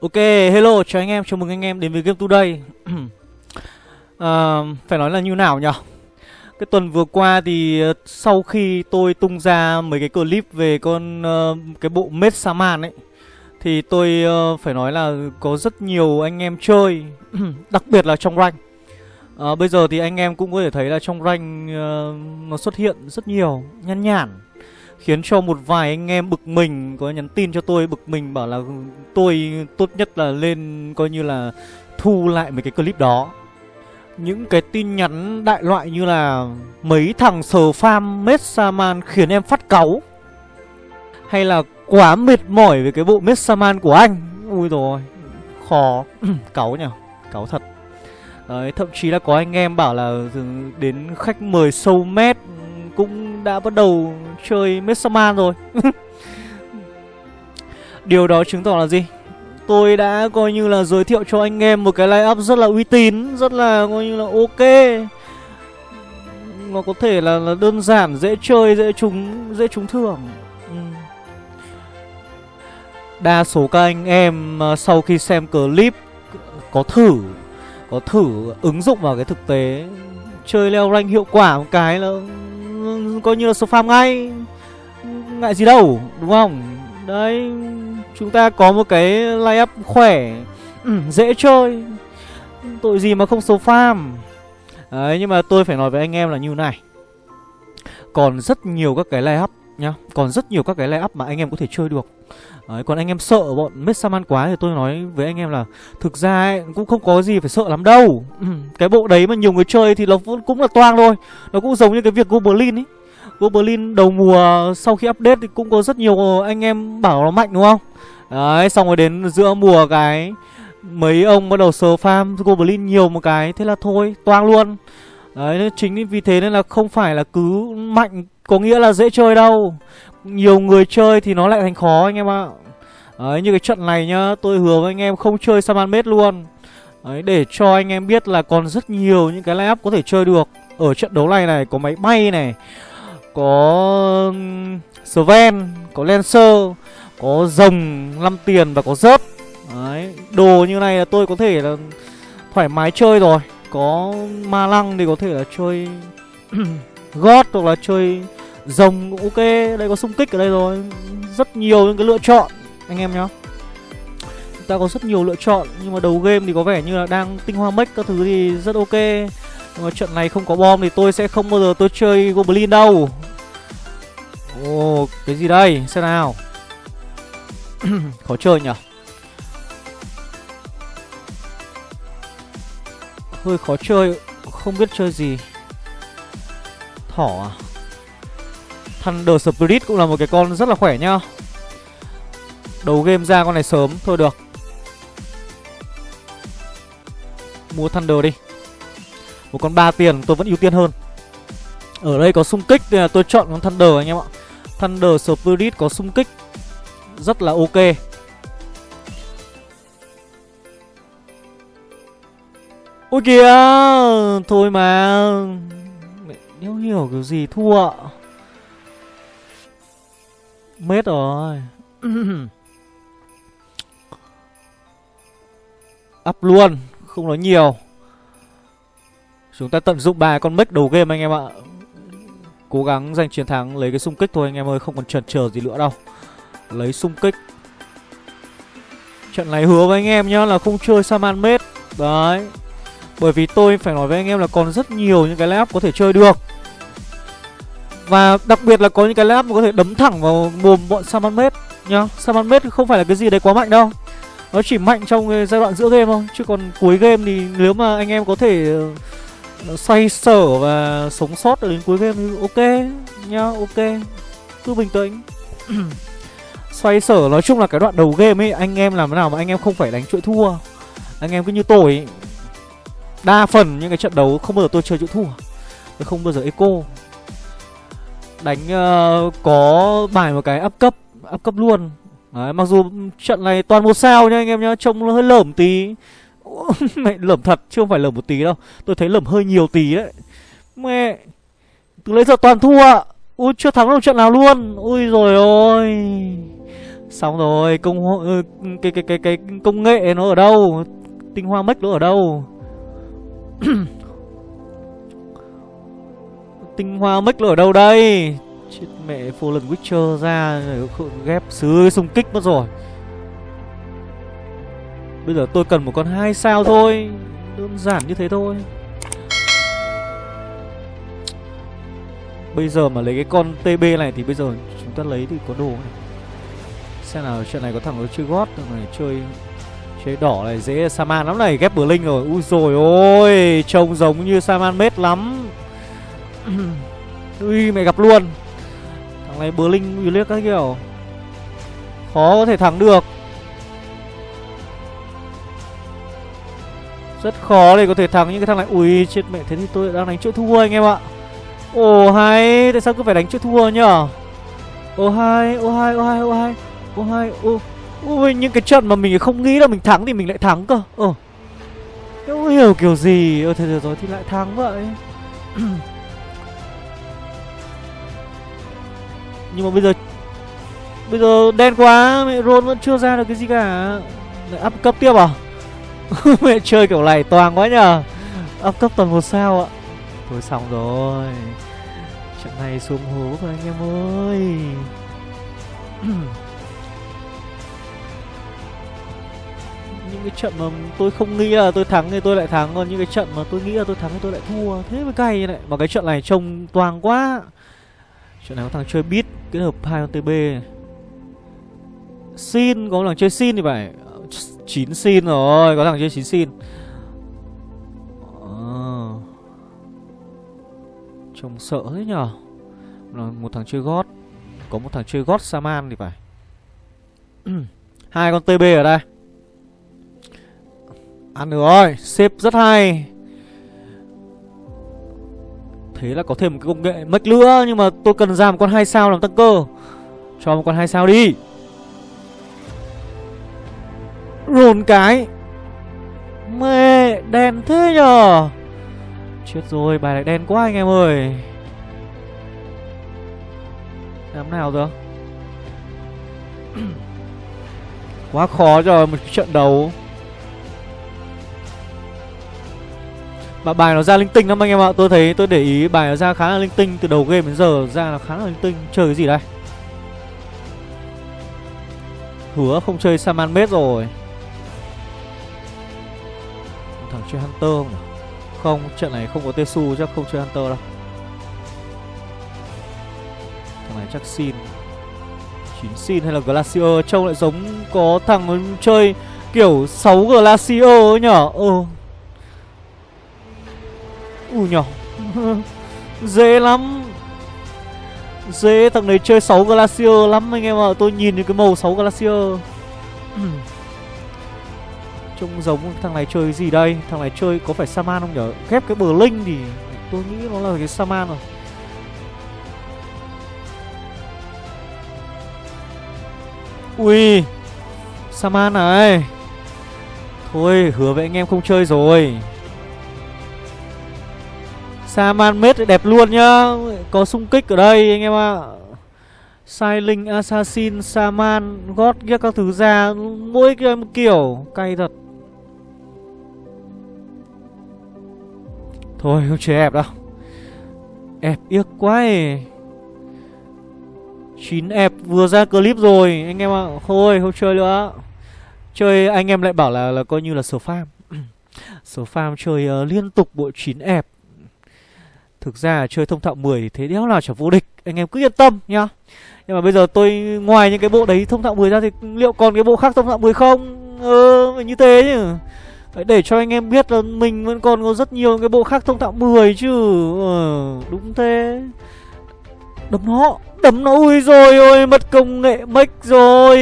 Ok, hello, chào anh em, chào mừng anh em đến với Game Today. À, Phải nói là như nào nhỉ? Cái tuần vừa qua thì ờ, sau khi tôi tung ra mấy cái clip về con uh, cái bộ Mết Saman ấy Thì tôi uh, phải nói là có rất nhiều anh em chơi, đặc biệt là trong rank. À, Bây giờ thì anh em cũng có thể thấy là trong rank uh, nó xuất hiện rất nhiều, nhăn nhản. Khiến cho một vài anh em bực mình Có nhắn tin cho tôi bực mình bảo là Tôi tốt nhất là lên coi như là Thu lại mấy cái clip đó. Những cái tin nhắn đại loại như là Mấy thằng sờ farm Messaman khiến em phát cáu Hay là quá mệt mỏi về cái bộ Messaman của anh. Ui rồi Khó. Cáu nhỉ Cáu thật. Đấy, thậm chí là có anh em bảo là ừ, đến khách mời sâu mét cũng đã bắt đầu chơi Messaman rồi Điều đó chứng tỏ là gì? Tôi đã coi như là giới thiệu cho anh em một cái line up rất là uy tín Rất là coi như là ok Nó có thể là, là đơn giản, dễ chơi, dễ trúng, dễ trúng thưởng ừ. Đa số các anh em à, sau khi xem clip có thử Có thử ứng dụng vào cái thực tế Chơi leo rank hiệu quả một cái là coi như là farm ngay. Ngại gì đâu đúng không? Đấy Chúng ta có một cái line up khỏe ừ, Dễ chơi. Tội gì mà không số farm? Đấy nhưng mà tôi phải nói với anh em là như này. Còn rất nhiều các cái line up nhá. Còn rất nhiều các cái line up mà anh em có thể chơi được. Đấy, còn anh em sợ bọn Messaman quá thì tôi nói với anh em là Thực ra ấy, cũng không có gì phải sợ lắm đâu. Ừ, Cái bộ đấy mà nhiều người chơi thì nó cũng là toang thôi. Nó cũng giống như cái việc Goblin ấy. Goblin đầu mùa sau khi update thì cũng có rất nhiều anh em bảo nó mạnh đúng không? Đấy xong rồi đến giữa mùa cái Mấy ông bắt đầu sờ farm Goblin nhiều một cái Thế là thôi toang luôn. Đấy chính vì thế nên là không phải là cứ mạnh có nghĩa là dễ chơi đâu. Nhiều người chơi thì nó lại thành khó anh em ạ. Đấy như cái trận này nhá Tôi hứa với anh em không chơi Saman Mết luôn. Đấy để cho anh em biết là còn rất nhiều những cái line up có thể chơi được. Ở trận đấu này này có máy bay này có Sven, có Lancer, có rồng 5 tiền và có rớt Đấy, đồ như này là tôi có thể là thoải mái chơi rồi. Có ma lăng thì có thể là chơi gót hoặc là chơi rồng cũng ok Đây có xung kích ở đây rồi. Rất nhiều những cái lựa chọn anh em nhá. Chúng ta có rất nhiều lựa chọn Nhưng mà đầu game thì có vẻ như là đang tinh hoa mech các thứ thì rất ok. Nhưng mà trận này không có bom thì tôi sẽ không bao giờ tôi chơi Goblin đâu. Ồ, cái gì đây? Xem nào. Khó chơi nhỉ? Hơi khó chơi Không biết chơi gì. Thỏ à? Thunder Spirit cũng là một cái con rất là khỏe nhá Đầu game ra con này sớm, Thôi được. Mua Thunder đi. Một con 3 tiền tôi vẫn ưu tiên hơn. Ở đây có xung kích Nên là tôi chọn con Thunder anh em ạ. Thunder Spirit có xung kích Rất là ok. Ôi kìa, Thôi mà. Nếu hiểu kiểu gì thua ạ. Mết rồi. Up luôn, Không nói nhiều. Chúng ta tận dụng ba con mech đầu game anh em ạ. Cố gắng giành chiến thắng, lấy cái xung kích thôi anh em ơi, Không còn chần chờ gì nữa đâu. Lấy xung kích. Trận này hứa với anh em nhá, là không chơi Saman Mết. Đấy. Bởi vì tôi phải nói với anh em là còn rất nhiều những cái lab có thể chơi được. Và đặc biệt là có những cái lap mà có thể đấm thẳng vào mồm bọn Saman nhá. Saman không phải là cái gì đấy quá mạnh đâu. Nó chỉ mạnh trong giai đoạn giữa game thôi, Chứ còn cuối game thì nếu mà anh em có thể ờ, xoay sở và sống sót đến cuối game thì ok nhá, ok. Cứ bình tĩnh. Xoay sở nói chung là cái đoạn đầu game ấy, anh em làm thế nào mà anh em không phải đánh chuỗi thua. Anh em cứ như tôi ấy. đa phần những cái trận đấu không bao giờ tôi chơi chuỗi thua. Tôi không bao giờ eco đánh uh, có bài một cái áp cấp áp cấp luôn. Đấy, mặc dù trận này toàn một sao nha anh em nhá trông nó hơi lởm tí. Mẹ lởm thật chứ không phải lởm một tí đâu. Tôi thấy lởm hơi nhiều tí đấy. Mẹ Từ lấy giờ toàn thua. Ui chưa thắng được trận nào luôn. Ui rồi ôi. Xong rồi, công ờ, cái cái cái cái công nghệ nó ở đâu? Tinh hoa mech nó ở đâu? Tinh hoa mech nó ở đâu đây? Chết mẹ Fallen Witcher ra ghép sứ xung kích mất rồi. Bây giờ tôi cần một con hai sao thôi, đơn giản như thế thôi. Bây giờ mà lấy cái con TB này thì bây giờ chúng ta lấy thì có đồ này. Xem nào chuyện này có thằng nó chơi gót này chơi chơi đỏ này dễ Saman lắm này ghép bờ linh rồi. Ui rồi ôi, trông giống như Saman mết lắm. Ui, mẹ gặp luôn. Thằng này bờ linh uy liếc các kiểu. Khó có thể thắng được. Rất khó để có thể thắng những cái thằng này. Ui, chết mẹ, thế thì tôi đang đánh chỗ thua anh em ạ. Ồ hay Tại sao cứ phải đánh chỗ thua nhở? Ồ hay Ồ hay Ồ hay Ồ hay Ồ hay Ồ. Ui, những cái trận mà mình không nghĩ là mình thắng thì mình lại thắng cơ. Ồ. Không hiểu kiểu gì. Ờ thế rồi, thì lại thắng vậy. Nhưng mà bây giờ Bây giờ đen quá, Mẹ Ron vẫn chưa ra được cái gì cả. Lại up cấp tiếp à? Mẹ chơi kiểu này toàn quá nhờ. Up cấp toàn một sao ạ. Thôi xong rồi. Trận này xuống hố rồi anh em ơi. Những cái trận mà tôi không nghĩ là tôi thắng thì tôi lại thắng, Còn những cái trận mà tôi nghĩ là tôi thắng thì tôi lại thua. Thế mới cay này. Mà cái trận này trông toàn quá. Trận này có thằng chơi beat kết hợp hai con TB Xin, có thằng chơi xin thì phải. 9 xin rồi, Có thằng chơi 9 xin. À. Trông sợ thế nhở Một thằng chơi gót. Có một thằng chơi gót Saman thì phải. Hai con TB ở đây. Ăn được rồi Xếp rất hay. Thế là có thêm một cái công nghệ mất nữa Nhưng mà tôi cần ra một con hai sao làm tăng cơ Cho một con hai sao đi. Rồn cái. Mẹ, đen thế nhờ. Chết rồi, bài này đen quá anh em ơi. Làm nào rồi Quá khó rồi một trận đấu. Mà bài nó ra linh tinh lắm anh em ạ. Tôi thấy tôi để ý bài nó ra khá là linh tinh Từ đầu game đến giờ ra là khá là linh tinh. Chơi cái gì đây? Hứa không chơi Saman Mết rồi. Thằng chơi Hunter không nhỉ? Không, trận này không có Tesu chắc không chơi Hunter đâu. Thằng này chắc xin chín xin hay là Glacier? Trông lại giống có thằng chơi kiểu 6 Glacier ấy nhở? Ừ Ui nhỏ. Dễ lắm. Dễ, thằng này chơi 6 Glacier lắm anh em ạ. Tôi nhìn những cái màu 6 Glacier. Trông giống thằng này chơi gì đây? Thằng này chơi có phải Saman không nhở? Ghép cái bờ linh thì tôi nghĩ nó là cái Saman rồi. Ui, Saman này. Thôi, hứa với anh em không chơi rồi. Saman mết đẹp luôn nhá. Có xung kích ở đây anh em ạ. À. Linh, Assassin, Saman, God ghép các thứ ra. Mỗi cái một kiểu Cay thật. Thôi không chơi ép đâu. Ép yếc quá ấy. 9 ép vừa ra clip rồi Anh em ạ. À. Thôi không chơi nữa. Chơi anh em lại bảo là là coi như là sở farm. Sở farm chơi uh, liên tục bộ 9 ép. Thực ra chơi thông thạo 10 thì thế đéo nào chả vô địch Anh em cứ yên tâm nhá. Nhưng mà bây giờ tôi ngoài những cái bộ đấy thông thạo 10 ra Thì liệu còn cái bộ khác thông thạo 10 không? Ờ như thế chứ để cho anh em biết là mình vẫn còn có rất nhiều cái bộ khác thông thạo 10 chứ. Ờ, Đúng thế. Đấm nó Đấm nó ui rồi ôi mất công nghệ mech rồi.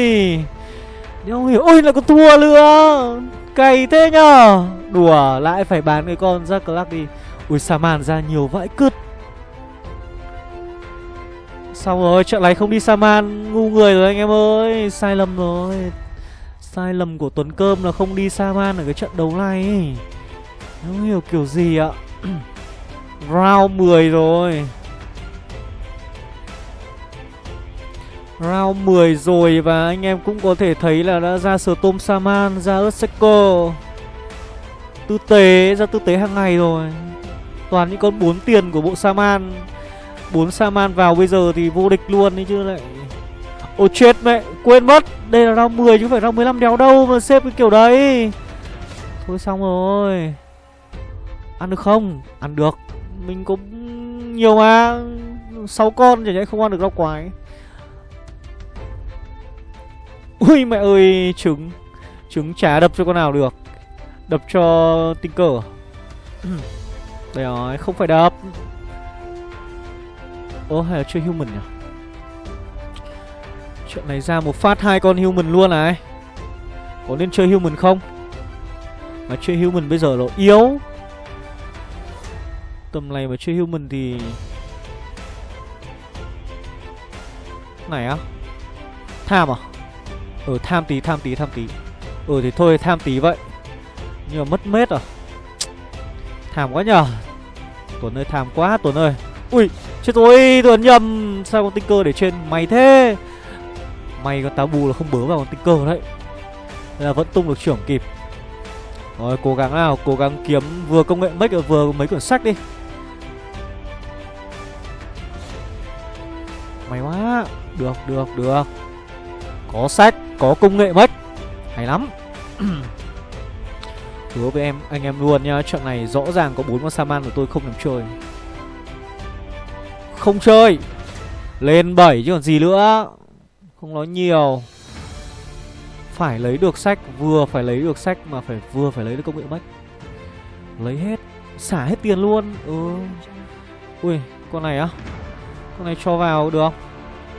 Đéo hiểu Ôi là con thua nữa. Cày thế nhở Đùa lại phải bán cái con ra clack đi. Ui Saman ra nhiều vãi cứt. Xong rồi trận này không đi Saman Ngu người rồi anh em ơi Sai lầm rồi. Sai lầm của Tuấn Cơm là không đi Saman ở cái trận đấu này Không hiểu kiểu gì ạ. Round 10 rồi. Round 10 rồi và anh em cũng có thể thấy là đã ra Storm Saman, ra Earthshaker. Tư tế, ra tư tế hàng ngày rồi. Toàn những con 4 tiền của bộ Saman. 4 Saman vào bây giờ thì vô địch luôn đấy chứ lại Ôi chết mẹ, quên mất. Đây là round 10 chứ không phải round 15 đéo đâu mà xếp cái kiểu đấy. Thôi xong rồi. Ăn được không? Ăn được. Mình cũng nhiều mà. 6 con chả nhẽ không ăn được rau quái. Ui mẹ ơi Trứng. Trứng chả đập cho con nào được. Đập cho tinh cờ đây rồi, không phải đập. Ô hay là chơi human nhỉ? Chuyện này ra một phát hai con human luôn này. Có nên chơi human không? Mà chơi human bây giờ nó yếu. Tầm này mà chơi human thì Này á. Tham à? Ừ tham tí tham tí tham tí. Ừ thì thôi, tham tí vậy. Nhưng mà mất mết à? Tham quá nhờ. Tuấn ơi tham quá, Tuấn ơi. Ui, chết rồi, Tuấn nhầm. Sao con tinh cơ để trên? Mày thế. May con táo bù là không bớ vào con tinh cơ đấy là vẫn tung được trưởng kịp. Rồi, cố gắng nào, Cố gắng kiếm vừa công nghệ make, vừa mấy quyển sách đi. May quá. Được được được. Có sách, Có công nghệ mất Hay lắm. Hứa với em, anh em luôn nha Trận này rõ ràng có bốn con Saman của tôi không làm chơi. Không chơi. Lên 7 chứ còn gì nữa. Không nói nhiều. Phải lấy được sách, Vừa phải lấy được sách Mà phải, vừa phải lấy được công nghệ mách Lấy hết, Xả hết tiền luôn. Ừ. Ui, con này á. Con này cho vào được.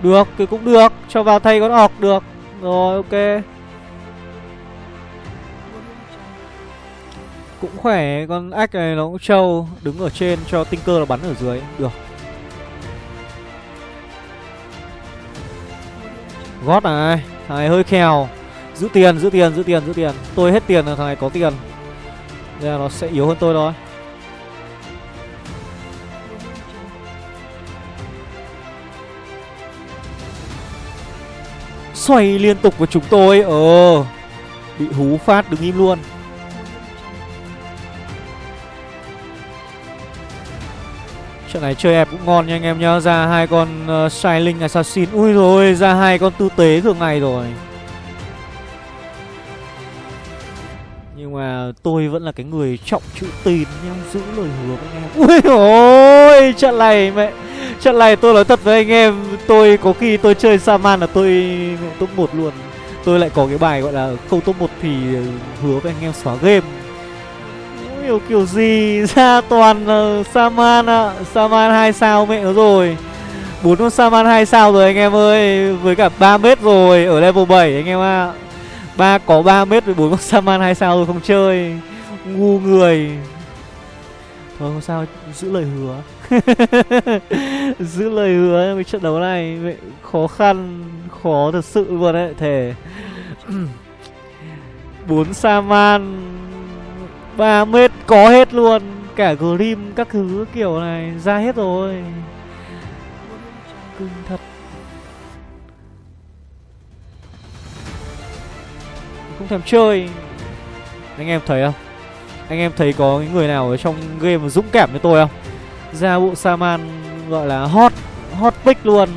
Được, thì cũng được. Cho vào thay con ọc được. Rồi, ok. Cũng khỏe Con ách này nó cũng trâu Đứng ở trên cho tinh cơ nó bắn ở dưới Được. Gót này Thằng này hơi khèo. Giữ tiền, giữ tiền, giữ tiền, giữ tiền. Tôi hết tiền là thằng này có tiền. Nên là nó sẽ yếu hơn tôi thôi. Xoay liên tục của chúng tôi. Ờ Bị hú phát đứng im luôn. Trận này chơi ép cũng ngon nha anh em nhá. Ra hai con ờ, uh, Shining Assassin. Ui rồi ra hai con tư tế thường ngày rồi. Nhưng mà tôi vẫn là cái người trọng chữ tín nha Giữ lời hứa với anh em. Ui ôi trận này mẹ Trận này tôi nói thật với anh em Tôi có khi tôi chơi Saman là tôi top 1 luôn. Tôi lại có cái bài gọi là không top 1 thì hứa với anh em xóa game hiểu kiểu gì ra toàn uh, Saman ạ. À. Saman 2 sao mẹ nó rồi. Bốn con Saman 2 sao rồi anh em ơi Với cả 3 mét rồi Ở level 7 anh em ạ. À. ba có 3 mét với bốn con Saman 2 sao rồi không chơi. Ngu người. Thôi không sao Giữ lời hứa. Giữ lời hứa với trận đấu này. Mẹ, Khó khăn Khó thật sự luôn đấy Thề. Bốn Saman 3 mét có hết luôn. Cả Grim các thứ kiểu này, ra hết rồi. Cưng thật. Không thèm chơi. Anh em thấy không? Anh em thấy có người nào ở trong game dũng cảm với tôi không? Ra bộ Saman gọi là hot Hot pick luôn.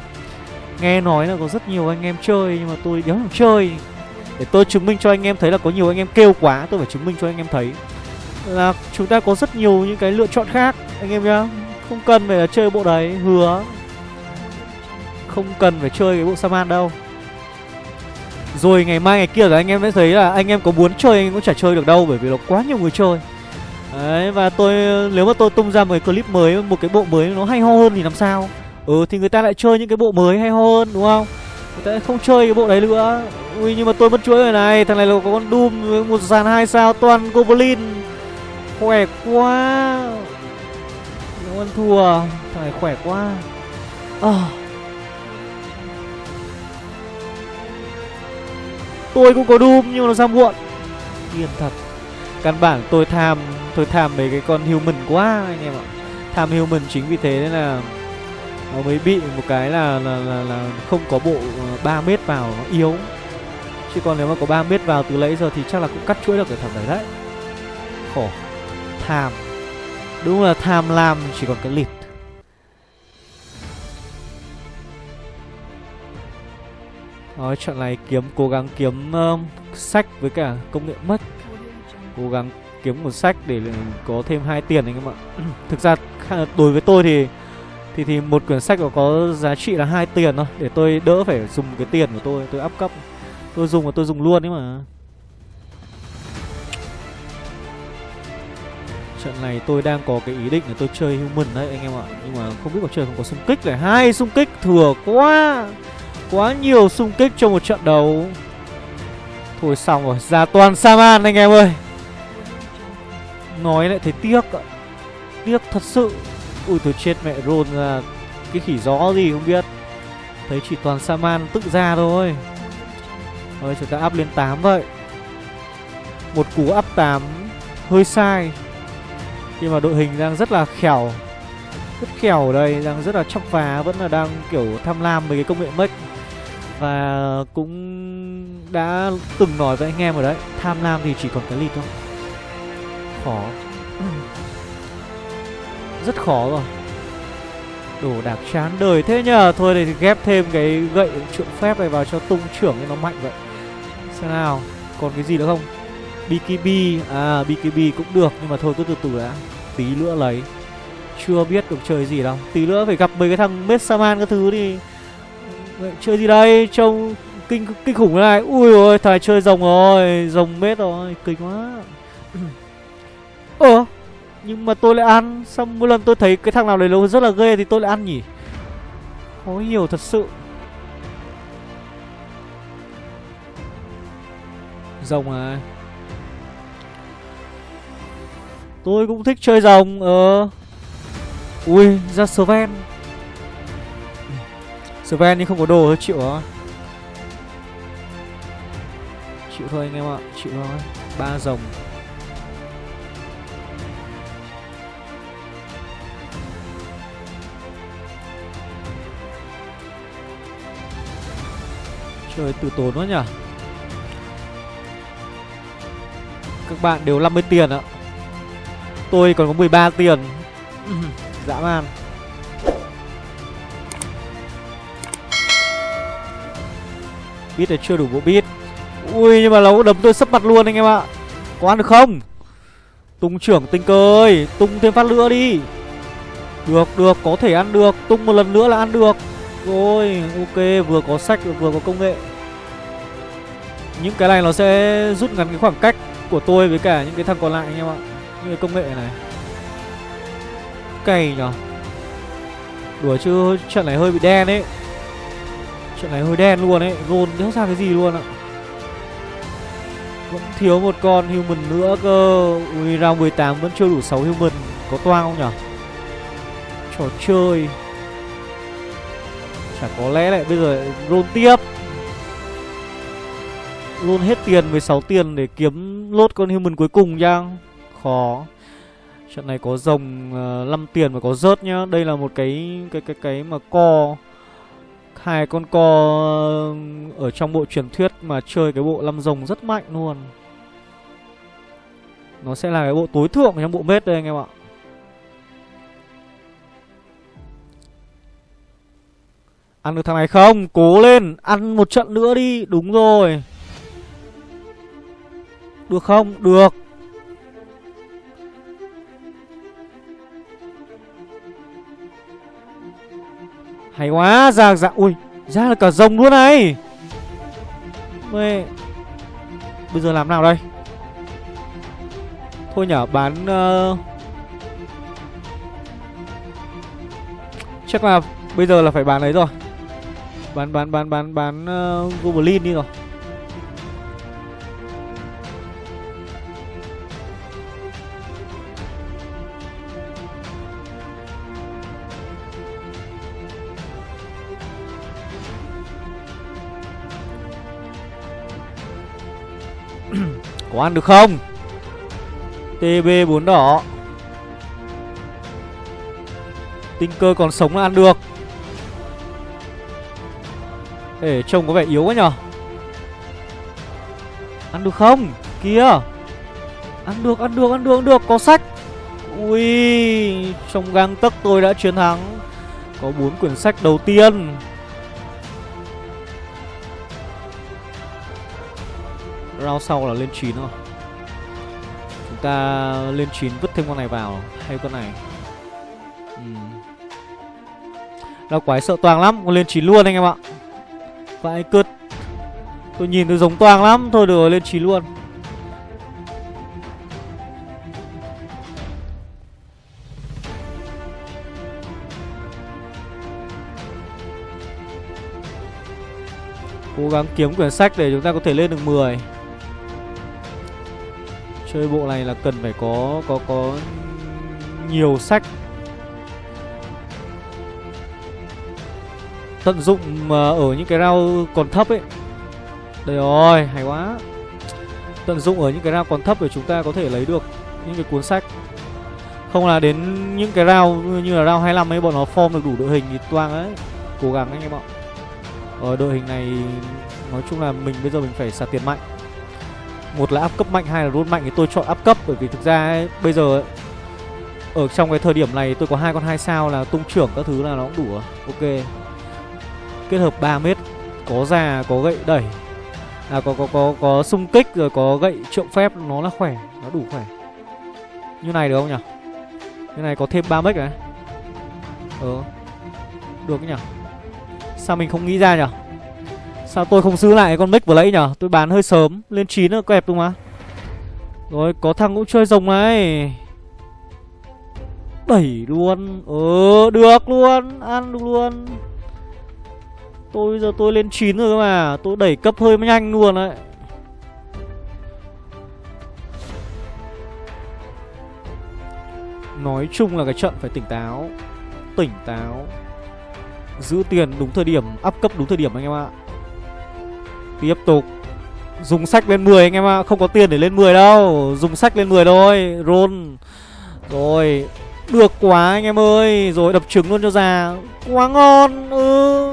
Nghe nói là có rất nhiều anh em chơi, Nhưng mà tôi đéo làm chơi để tôi chứng minh cho anh em thấy là có nhiều anh em kêu quá, Tôi phải chứng minh cho anh em thấy. Là chúng ta có rất nhiều những cái lựa chọn khác, Anh em nhá. Không cần phải là chơi bộ đấy, Hứa. Không cần phải chơi cái bộ Saman đâu. Rồi ngày mai, ngày kia rồi anh em sẽ thấy là Anh em có muốn chơi, anh em cũng chả chơi được đâu, Bởi vì nó quá nhiều người chơi. Đấy, và tôi, nếu mà tôi tung ra một cái clip mới, Một cái bộ mới nó hay ho hơn thì làm sao? Ừ thì người ta lại chơi những cái bộ mới hay ho hơn, đúng không? Người không chơi cái bộ đấy nữa. Ui, nhưng mà tôi mất chuỗi rồi này. Thằng này là có con Doom với một dàn hai sao, toàn Goblin. Khỏe quá. Nó ăn thua. Thằng này khỏe quá. À. Tôi cũng có Doom, nhưng mà nó ra muộn. Điên thật. Căn bản tôi tham Tôi tham mấy cái con human quá anh em ạ. Tham human chính vì thế nên là nó mới bị một cái là là là, là không có bộ ờ, 3 mét vào nó yếu. Chứ còn nếu mà có 3 mét vào từ nãy giờ thì chắc là cũng cắt chuỗi được cái thằng đấy đấy. Khổ. Tham. Đúng là tham lam chỉ còn cái lịt. Nói trận này kiếm cố gắng kiếm uh, sách với cả công nghệ mất. Cố gắng kiếm một sách để có thêm hai tiền anh em ạ. Thực ra đối với tôi thì thì thì một quyển sách có giá trị là hai tiền thôi. Để tôi đỡ phải dùng cái tiền của tôi tôi áp cấp. Tôi dùng và tôi dùng luôn ấy mà. Trận này tôi đang có cái ý định là tôi chơi human đấy, anh em ạ. Nhưng mà không biết có chơi không? Có xung kích này. Hai xung kích thừa quá. Quá nhiều xung kích trong một trận đấu. Thôi xong rồi. Ra toàn saman, anh em ơi. Nói lại thấy tiếc ạ. Tiếc thật sự. Ui, tôi chết mẹ rôn ra à. Cái khỉ gió gì không biết. Thấy chỉ toàn Saman tự ra thôi. Rồi chúng ta áp lên 8 vậy. Một cú áp 8 Hơi sai. Khi mà đội hình đang rất là khéo Rất khéo ở đây, Đang rất là chóc phá, Vẫn là đang kiểu tham lam với cái công nghệ mech Và cũng đã từng nói với anh em rồi đấy, Tham lam thì chỉ còn cái lịt thôi. Khó rất khó rồi. Đồ đạc chán đời thế nhờ. Thôi thì ghép thêm cái gậy trượng phép này vào cho tung trưởng cho nó mạnh vậy. Xem nào, Còn cái gì nữa không? BKB À BKB cũng được, Nhưng mà thôi cứ từ từ đã. Tí nữa lấy. Chưa biết được chơi gì đâu. Tí nữa phải gặp mấy cái thằng Messaman các thứ thì Chơi gì đây? Trông kinh kinh khủng thế này. Ui ôi thằng chơi rồng rồi. Rồng mết rồi. Kinh quá nhưng mà tôi lại ăn. Xong mỗi lần tôi thấy cái thằng nào đấy nó rất là ghê Thì tôi lại ăn nhỉ? Khó hiểu thật sự. Rồng à? Tôi cũng thích chơi rồng Ờ. Ui, ra Sven. Sven nhưng không có đồ thôi, chịu rồi. Chịu thôi anh em ạ, Chịu thôi. Ba rồng. Trời, tự tốn quá nhỉ. Các bạn đều 50 tiền ạ. Tôi còn có 13 tiền. Dã man. Bít này chưa đủ bộ bít Ui, nhưng mà nó đấm tôi sấp mặt luôn anh em ạ. Có ăn được không? Tung trưởng tinh cơ ơi, Tung thêm phát nữa đi. Được được, có thể ăn được. Tung một lần nữa là ăn được. Rồi, ok, vừa có sách, vừa có công nghệ những cái này nó sẽ rút ngắn cái khoảng cách của tôi với cả những cái thằng còn lại anh em ạ. Những cái công nghệ này. Cày nhở. Đùa chứ, trận này hơi bị đen ấy. Trận này hơi đen luôn ấy. Rôn đéo ra cái gì luôn ạ. Vẫn thiếu một con human nữa cơ. Ui, round 18 vẫn chưa đủ 6 human. Có toang không nhở? Trò chơi. Chả có lẽ lại bây giờ rôn tiếp luôn hết tiền 16 tiền để kiếm lốt con human cuối cùng nha. Khó. Trận này có rồng ờ, uh, 5 tiền và có rớt nhá. Đây là một cái cái cái cái mà co. Hai con co ờ, ở trong bộ truyền thuyết mà chơi cái bộ 5 rồng rất mạnh luôn. Nó sẽ là cái bộ tối thượng trong bộ mết đây anh em ạ. Ăn được thằng này không? Cố lên Ăn một trận nữa đi. Đúng rồi được không? Được. Hay quá Ra dạ Ui Ra là cả rồng luôn này. Mê. Bây giờ làm nào đây? Thôi nhở bán uh... Chắc là Bây giờ là phải bán đấy rồi. Bán bán bán bán bán ờ, uh, Goblin đi rồi. Có ăn được không? TB 4 đỏ. Tinh cơ còn sống là ăn được. Ê, trông có vẻ yếu quá nhở? Ăn được không? Kìa. Ăn được ăn được ăn được ăn được. Có sách. Ui, Trong gang tấc tôi đã chiến thắng. Có bốn quyển sách đầu tiên. Round sau là lên 9 rồi. Chúng ta lên 9 vứt thêm con này vào, Hay con này? Uhm. Lao quái sợ toàn lắm, Con lên 9 luôn anh em ạ. Vãi cứt Tôi nhìn tôi giống toàn lắm, Thôi được rồi, lên 9 luôn. Cố gắng kiếm quyển sách để chúng ta có thể lên được 10 Chơi bộ này là cần phải có có có nhiều sách. Tận dụng mà ở những cái rau còn thấp ấy. Đây rồi, hay quá. Tận dụng ở những cái rau còn thấp để chúng ta có thể lấy được những cái cuốn sách. Không là đến những cái rau như là rau 25 ấy bọn nó form được đủ đội hình thì toang ấy. Cố gắng anh em ạ. Ở đội hình này nói chung là mình bây giờ mình phải xả tiền mạnh một là áp cấp mạnh hai là run mạnh thì tôi chọn áp cấp bởi vì thực ra ấy, bây giờ ấy, ở trong cái thời điểm này tôi có hai con hai sao là tung trưởng các thứ là nó cũng đủ ok. Kết hợp 3 mét có già có gậy đẩy à có có có có xung kích rồi có gậy trượng phép nó là khỏe nó đủ khỏe. Như này được không nhỉ? Như này có thêm 3 mét này ờ. Được nhỉ? Sao mình không nghĩ ra nhỉ? Sao tôi không giữ lại con mic vừa nãy nhở? Tôi bán hơi sớm, Lên 9 nó kẹp đúng không ạ? Rồi, có thằng cũng chơi rồng này. Đẩy luôn. Ờ được luôn. Ăn được luôn. Tôi giờ tôi lên 9 rồi cơ mà. Tôi đẩy cấp hơi nhanh luôn đấy. Nói chung là cái trận phải tỉnh táo. Tỉnh táo. Giữ tiền đúng thời điểm, Up cấp đúng thời điểm anh em ạ. Tiếp tục. Dùng sách lên 10 anh em ạ à. Không có tiền để lên 10 đâu. Dùng sách lên 10 thôi, Roll. Rồi, Được quá anh em ơi. Rồi, đập trứng luôn cho già. Quá ngon Ừ.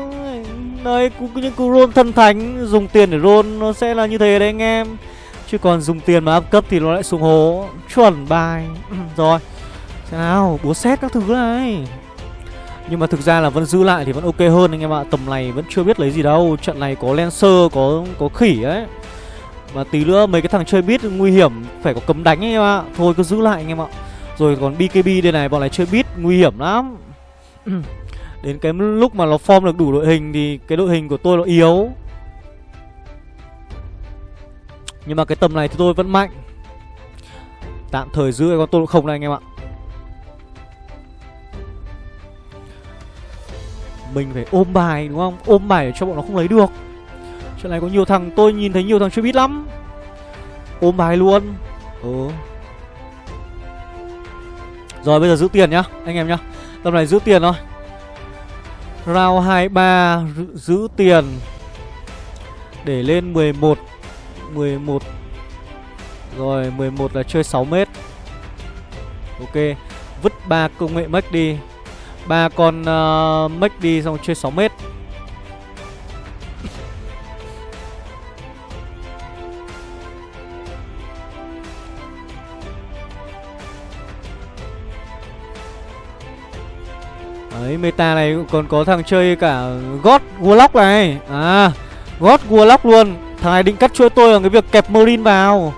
Đấy những cú roll thân thánh, Dùng tiền để roll, Nó sẽ là như thế đấy anh em. Chứ còn dùng tiền mà up cấp thì nó lại xuống hố. Chuẩn bài. Rồi, Xem nào, Búa xét các thứ này nhưng mà thực ra là vẫn giữ lại thì vẫn ok hơn anh em ạ. Tầm này vẫn chưa biết lấy gì đâu. Trận này có Lancer, có có khỉ ấy. Mà tí nữa mấy cái thằng chơi bit nguy hiểm Phải có cấm đánh anh em ạ. Thôi cứ giữ lại anh em ạ. Rồi còn BKB đây này bọn này chơi bit nguy hiểm lắm. Đến cái lúc mà nó form được đủ đội hình Thì cái đội hình của tôi nó yếu. Nhưng mà cái tầm này thì tôi vẫn mạnh. Tạm thời giữ cái con tôi không này anh em ạ Mình phải ôm bài, đúng không? Ôm bài để cho bọn nó không lấy được. Chuyện này có nhiều thằng, Tôi nhìn thấy nhiều thằng chưa biết lắm. Ôm bài luôn. Ừ. Rồi, bây giờ giữ tiền nhá, Anh em nhá. Tầm này giữ tiền thôi. Round 23 Giữ tiền. Để lên 11 11 Rồi 11 là chơi 6 mét. Ok, Vứt ba công nghệ mất đi ba con ờ, uh, mech đi xong chơi 6 mét. Đấy, meta này còn có thằng chơi cả God Warlock này. À, God Warlock luôn. Thằng này định cắt chuỗi tôi ở cái việc kẹp Marine vào.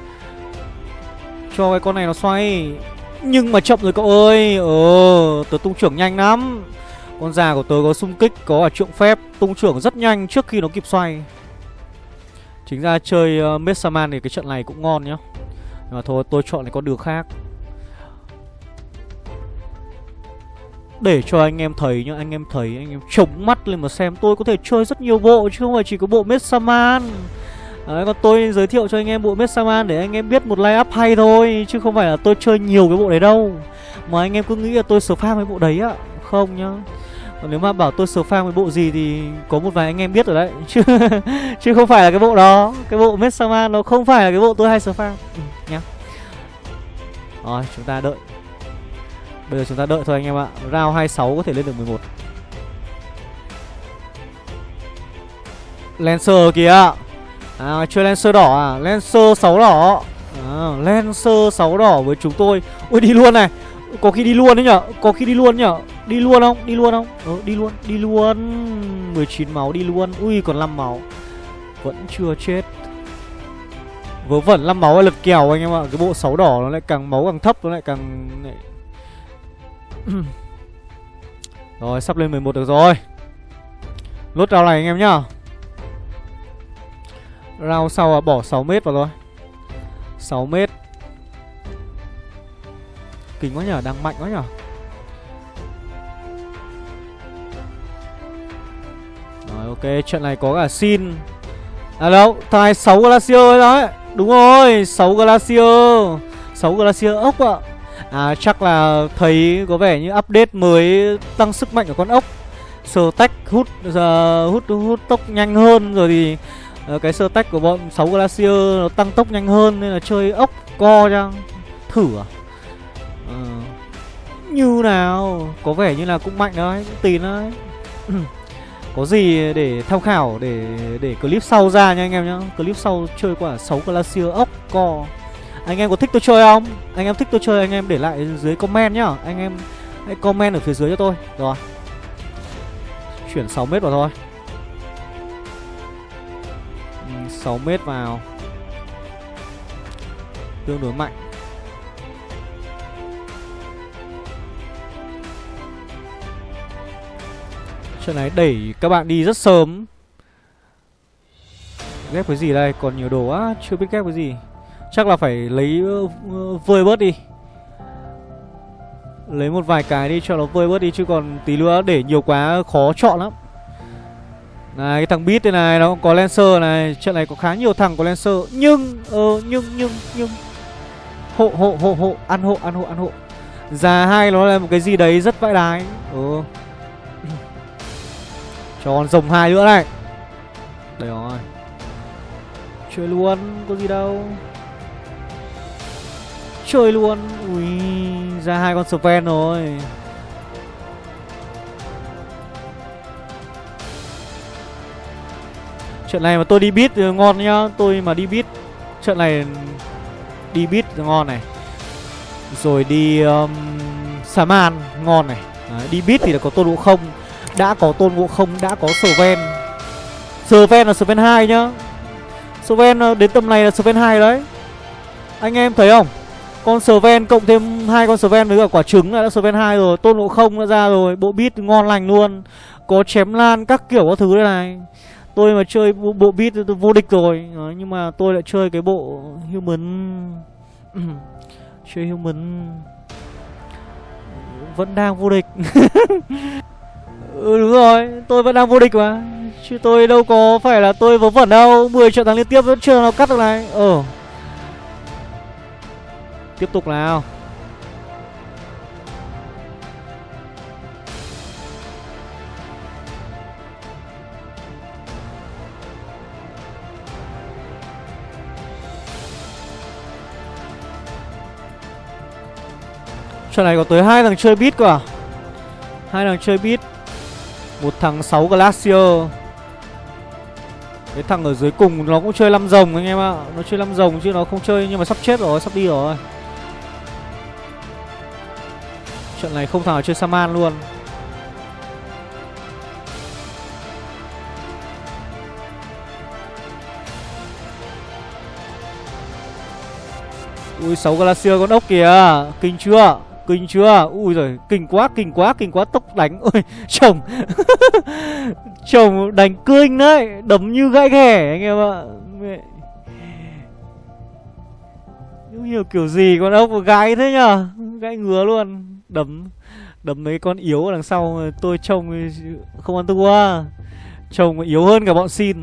Cho cái con này nó xoay nhưng mà chậm rồi cậu ơi. Ờ Tớ tung trưởng nhanh lắm. Con già của tớ có xung kích Có ở trượng phép. Tung trưởng rất nhanh trước khi nó kịp xoay. Chính ra chơi ờ, uh, Messaman thì cái trận này cũng ngon nhá. Nhưng mà thôi tôi chọn cái con đường khác. Để cho anh em thấy nhá Anh em thấy anh em chống mắt lên mà xem. Tôi có thể chơi rất nhiều bộ Chứ không phải chỉ có bộ Messaman Đấy, còn tôi giới thiệu cho anh em bộ Messaman để anh em biết một line up hay thôi Chứ không phải là tôi chơi nhiều cái bộ đấy đâu. Mà anh em cứ nghĩ là tôi spam cái bộ đấy á Không nhá. Còn nếu mà bảo tôi spam cái bộ gì thì có một vài anh em biết rồi đấy. Chứ chứ không phải là cái bộ đó. Cái bộ Messaman nó không phải là cái bộ tôi hay spam. Ừ, nhá. Rồi chúng ta đợi. Bây giờ chúng ta đợi thôi anh em ạ. Round 26 có thể lên được 11 Lancer kìa. À chơi Lancer đỏ à? Lancer 6 đỏ. À, Lancer 6 đỏ với chúng tôi. Ui đi luôn này. Có khi đi luôn đấy nhở? Có khi đi luôn nhở? Đi luôn không? Đi luôn không? Ờ đi luôn Đi luôn. 19 máu đi luôn. Ui còn 5 máu. Vẫn chưa chết. Vớ vẩn 5 máu là lật kèo anh em ạ. Cái bộ 6 đỏ nó lại càng máu càng thấp Nó lại càng Rồi sắp lên 11 được rồi. Lốt rau này anh em nhá. Round sau là bỏ 6m vào rồi 6m Kính quá nhở, đang mạnh quá nhở. Rồi ok, trận này có cả xin À đâu, thằng 6 Glacier ấy đấy Đúng rồi, 6 Glacier. 6 Glacier ốc ạ. À chắc là thấy có vẻ như update mới tăng sức mạnh của con ốc. Sờ tách hút, giờ hút hút tốc nhanh hơn rồi thì uh, Cái sơ tách của bọn 6 Glacier nó tăng tốc nhanh hơn nên là chơi ốc co chăng Thử à? Uh, Như nào? Có vẻ như là cũng mạnh đấy, cũng tin đấy. Có gì để tham khảo để để clip sau ra nha anh em nhá. Clip sau chơi quả 6 Glacier ốc co. Anh em có thích tôi chơi không? Anh em thích tôi chơi anh em để lại dưới comment nhá. Anh em hãy comment ở phía dưới cho tôi. Rồi. Chuyển 6 mét vào thôi. 6 mét vào. Tương đối mạnh. Trận này đẩy các bạn đi rất sớm. Ghép cái gì đây? Còn nhiều đồ á Chưa biết ghép cái gì. Chắc là phải lấy ờ, ờ, vơi bớt đi. Lấy một vài cái đi cho nó vơi bớt đi Chứ còn tí nữa để nhiều quá khó chọn lắm này, cái thằng bit đây này, nó có Lancer này. Trận này có khá nhiều thằng có Lancer. Nhưng ờ nhưng nhưng nhưng. Hộ hộ hộ hộ. Ăn hộ ăn hộ ăn hộ. Già hai nó là một cái gì đấy rất vãi đái. Ừ Cho con rồng hai nữa này. Đây rồi. Chơi luôn, có gì đâu. Chơi luôn. Ui Ra hai con Sven rồi. Trận này mà tôi đi bit ngon nhá. Tôi mà đi bit Trận này đi bit ngon này. Rồi đi um, Saman ngon này. Đấy, Đi bit thì là có tôn ngộ không. Đã có tôn ngộ không Đã có Sven. Sven là Sven 2 nhá. Sven uh, đến tầm này là Sven 2 đấy. Anh em thấy không? Con Sven cộng thêm hai con Sven với cả quả trứng là đã Sven 2 rồi. Tôn ngộ không đã ra rồi. Bộ bit ngon lành luôn. Có chém lan các kiểu các thứ đây này. Tôi mà chơi bộ, bộ beat tôi vô địch rồi. Đó, Nhưng mà tôi lại chơi cái bộ human Chơi human Vẫn đang vô địch. Ừ đúng rồi Tôi vẫn đang vô địch mà. Chứ tôi đâu có phải là tôi vớ vẩn đâu. 10 trận thắng liên tiếp vẫn chưa nào cắt được này. Ờ. Tiếp tục nào. Trận này có tới hai thằng chơi beat cơ à? Hai thằng chơi beat. Một thằng 6 Glacier. Cái thằng ở dưới cùng nó cũng chơi 5 rồng anh em ạ. Nó chơi 5 rồng chứ nó không chơi nhưng mà sắp chết rồi, sắp đi rồi. Trận này không thằng nào chơi Saman luôn. Ui 6 Glacier con ốc kìa. Kinh chưa? Kinh chưa? Ui rồi kinh quá kinh quá kinh quá, tốc đánh. Ôi, chồng. Chồng đánh kinh đấy, Đấm như gãi ghẻ anh em ạ. Mẹ. Không hiểu kiểu gì con ốc gái thế nhở Gãi ngứa luôn. Đấm Đấm mấy con yếu đằng sau Tôi trông không ăn thua. Trông yếu hơn cả bọn xin.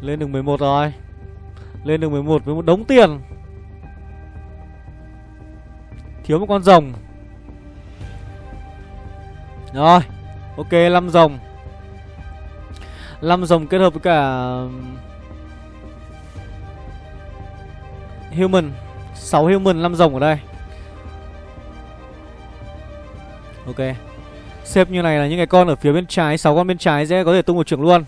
Lên đường 11 rồi. Lên đường 11 với một đống tiền. Thiếu một con rồng. Rồi, Ok 5 rồng. 5 rồng kết hợp với cả um, Human. 6 human 5 rồng ở đây. Ok. Xếp như này là những cái con ở phía bên trái 6 con bên trái sẽ có thể tung một trưởng luôn.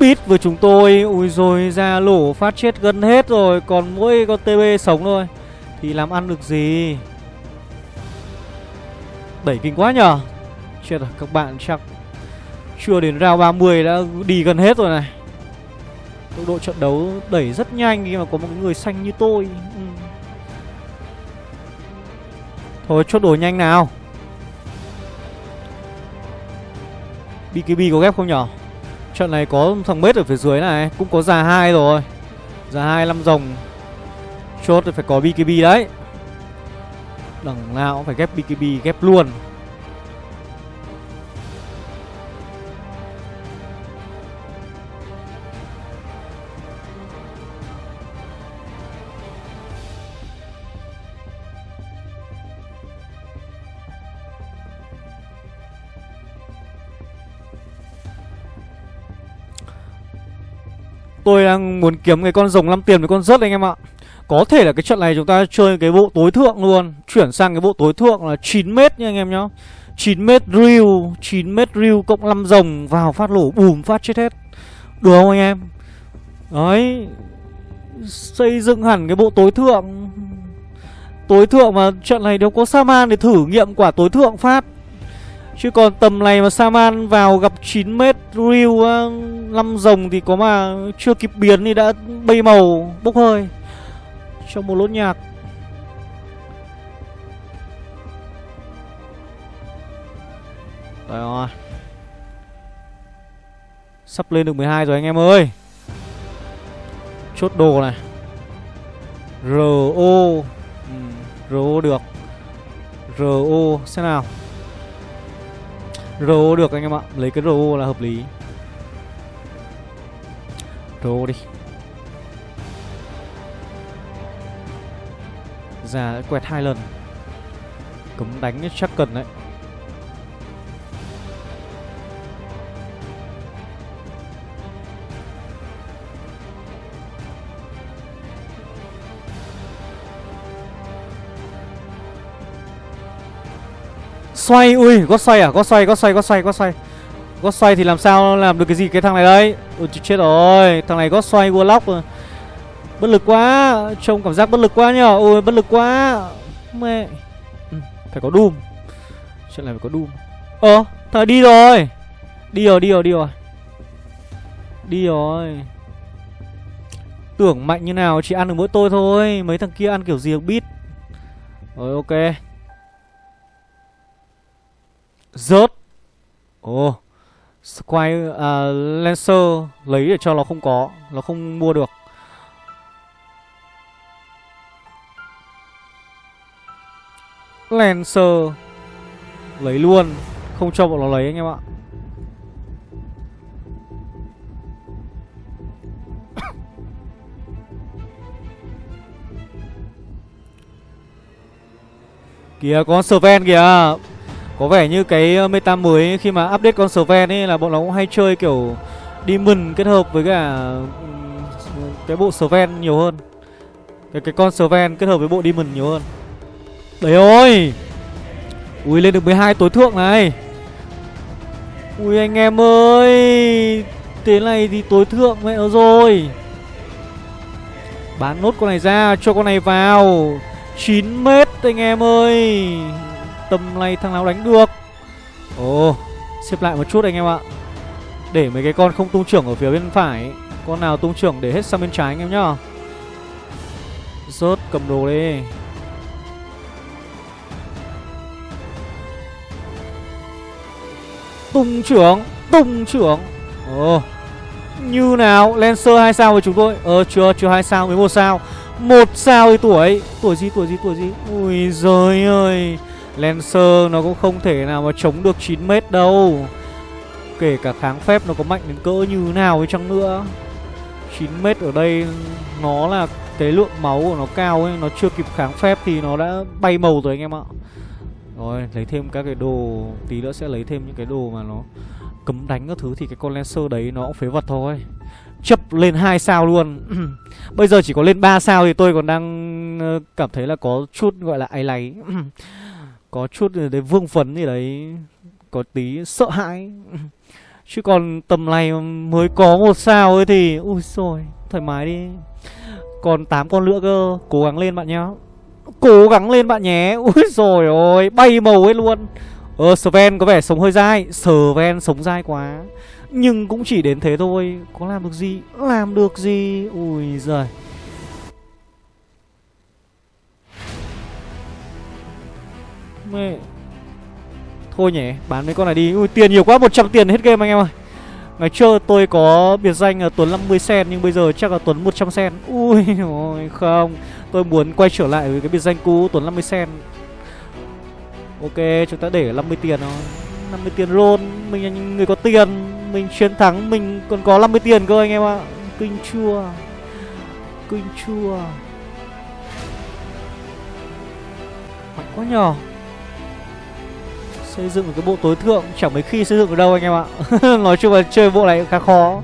Bít với chúng tôi. Ui rồi ra lỗ phát chết gần hết rồi. Còn mỗi con TB sống thôi. Thì làm ăn được gì? Đẩy kinh quá nhở Chết rồi, các bạn chắc Chưa đến round 30 đã đi gần hết rồi này. Tốc độ trận đấu đẩy rất nhanh khi mà có một người xanh như tôi. Ừ. Thôi, chốt đồ nhanh nào. BKB có ghép không nhở Trận này có thằng mết ở phía dưới này, Cũng có già hai rồi. Già hai, năm rồng. Chốt thì phải có BKB đấy. Đằng nào cũng phải ghép BKB ghép luôn. Tôi đang muốn kiếm cái con rồng 5 tiền với con rớt anh em ạ. Có thể là cái trận này chúng ta chơi cái bộ tối thượng luôn. Chuyển sang cái bộ tối thượng là 9m nha anh em nhá. 9m reel 9m reel cộng 5 rồng vào phát lổ, bùm phát chết hết. Được không anh em? Đấy. Xây dựng hẳn cái bộ tối thượng. Tối thượng mà trận này đâu có Saman để thử nghiệm quả tối thượng phát. Chứ còn tầm này mà Saman vào gặp 9m riu 5 rồng thì có mà chưa kịp biến thì đã bay màu, bốc hơi. Trong một lốt nhạc. Đấy rồi. Sắp lên được 12 rồi anh em ơi. Chốt đồ này. RO ừ, RO được. RO xem nào. RO được anh em ạ. Lấy cái RO là hợp lý. RO đi. Ra quẹt hai lần. Cấm đánh chắc cần đấy. Xoay, ui, có xoay à, có xoay, có xoay, có xoay, có xoay. Có xoay thì làm sao? Làm được cái gì cái thằng này đấy? Ui, chết rồi, thằng này có xoay Warlock rồi. Bất lực quá, trông cảm giác bất lực quá nhở ôi bất lực quá. Mẹ. Ừ, Phải có Doom. Chuyện này phải có Doom. Ờ, thằng đi rồi. Đi rồi, đi rồi, đi rồi. Đi rồi. Tưởng mạnh như nào chỉ ăn được mỗi tôi thôi. Mấy thằng kia ăn kiểu gì được biết. Rồi ok. Rớt. Ồ. Oh. Squire uh, Lancer Lấy để cho nó không có. Nó không mua được. Lancer Lấy luôn Không cho bọn nó lấy anh em ạ Kìa, con Sven kìa có vẻ như cái ờ, meta mới khi mà update con Sven ấy là bọn nó cũng hay chơi kiểu Demon kết hợp với cả cái bộ Sven nhiều hơn. Cái cái con Sven kết hợp với bộ Demon nhiều hơn. Đấy ôi. Ui, lên được 12 tối thượng này. Ui, anh em ơi. Thế này thì tối thượng mẹ rồi. Bán nốt con này ra, cho con này vào 9 mét anh em ơi Tầm này thằng nào đánh được Ồ, Xếp lại một chút anh em ạ Để mấy cái con không tung trưởng ở phía bên phải Con nào tung trưởng để hết sang bên trái anh em nhá Rớt cầm đồ đi Tung trưởng Tung trưởng. Ồ Như nào? Lancer 2 sao với chúng tôi. Ờ chưa chưa 2 sao mới một sao. Một sao thì tuổi. Tuổi gì tuổi gì tuổi gì? Ui giời ơi. Lancer nó cũng không thể nào mà chống được 9m đâu. Kể cả kháng phép nó có mạnh đến cỡ như nào với chăng nữa. 9m ở đây, nó là cái lượng máu của nó cao ấy. Nó chưa kịp kháng phép thì nó đã bay màu rồi anh em ạ. Rồi, lấy thêm các cái đồ, Tí nữa sẽ lấy thêm những cái đồ mà nó cấm đánh các thứ Thì cái con Lancer đấy nó cũng phế vật thôi. Chấp lên hai sao luôn. Bây giờ chỉ có lên 3 sao thì tôi còn đang ờ, cảm thấy là có chút gọi là áy láy có chút đấy vương phấn gì đấy, có tí sợ hãi. Chứ còn tầm này mới có một sao ấy thì, Ui rồi thoải mái đi. Còn 8 con nữa cơ, Cố gắng lên bạn nhá. Cố gắng lên bạn nhé. Ui rồi ôi, Bay màu ấy luôn. Ờ Sven có vẻ sống hơi dai. Sven sống dai quá. Nhưng cũng chỉ đến thế thôi. Có làm được gì? Làm được gì? Ui giời. Mẹ. Thôi nhỉ, Bán mấy con này đi. Ui, tiền nhiều quá. 100 tiền hết game anh em ơi. Ngày trước tôi có biệt danh là Tuấn 50 sen, Nhưng bây giờ chắc là Tuấn 100 sen. Ui, ôi, không. Tôi muốn quay trở lại với cái biệt danh cũ, Tuấn 50 sen. Ok, chúng ta để 50 tiền thôi. 50 tiền roll Mình là người có tiền. Mình chiến thắng, Mình còn có 50 tiền cơ anh em ạ. Kinh chua. Kinh chua. Mạnh quá nhỏ Xây dựng một cái bộ tối thượng Chẳng mấy khi xây dựng được đâu anh em ạ. Nói chung là chơi bộ này khá khó.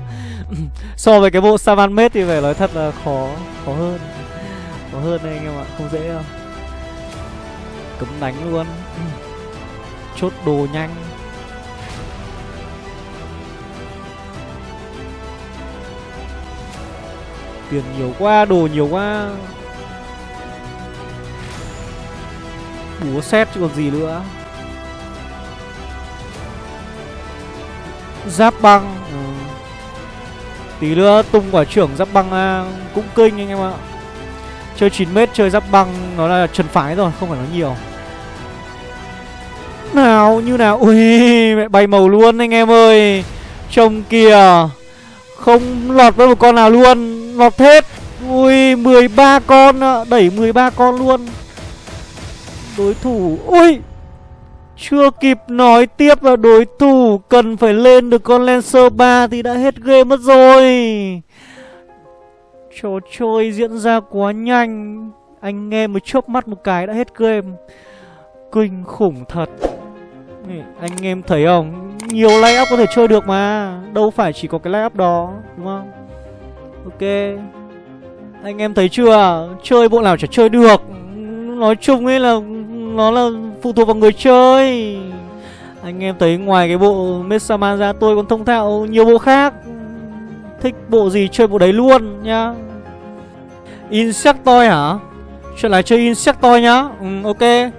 So với cái bộ Savan mết thì phải nói thật là khó Khó hơn. Khó hơn đây anh em ạ Không dễ đâu. Cấm đánh luôn. Chốt đồ nhanh. Tiền nhiều quá, đồ nhiều quá. Búa xét chứ còn gì nữa. Giáp băng. Ừ. Tí nữa tung quả trưởng giáp băng à, cũng kinh anh em ạ. Chơi 9m chơi giáp băng nó là trần phái rồi, không phải nói nhiều. Nào, như nào? Ui, mẹ bay màu luôn anh em ơi. Trông kìa Không lọt với một con nào luôn Lọt hết. Ui, 13 con Đẩy 13 con luôn. Đối thủ Ui chưa kịp nói tiếp là đối thủ cần phải lên được con Lancer 3 thì đã hết game mất rồi. Trò chơi diễn ra quá nhanh. Anh nghe mới chớp mắt một cái đã hết game. Kinh khủng thật. Anh em thấy không? Nhiều layup có thể chơi được mà. Đâu phải chỉ có cái layup đó, đúng không? Ok. Anh em thấy chưa? Chơi bộ nào chả chơi được. Nói chung ấy là nó là phụ thuộc vào người chơi. Anh em thấy ngoài cái bộ Messaman ra, tôi còn thông thạo nhiều bộ khác. Thích bộ gì chơi bộ đấy luôn nhá. Insectoid hả? Chuyện là chơi Insectoid nhá. Ừ ok.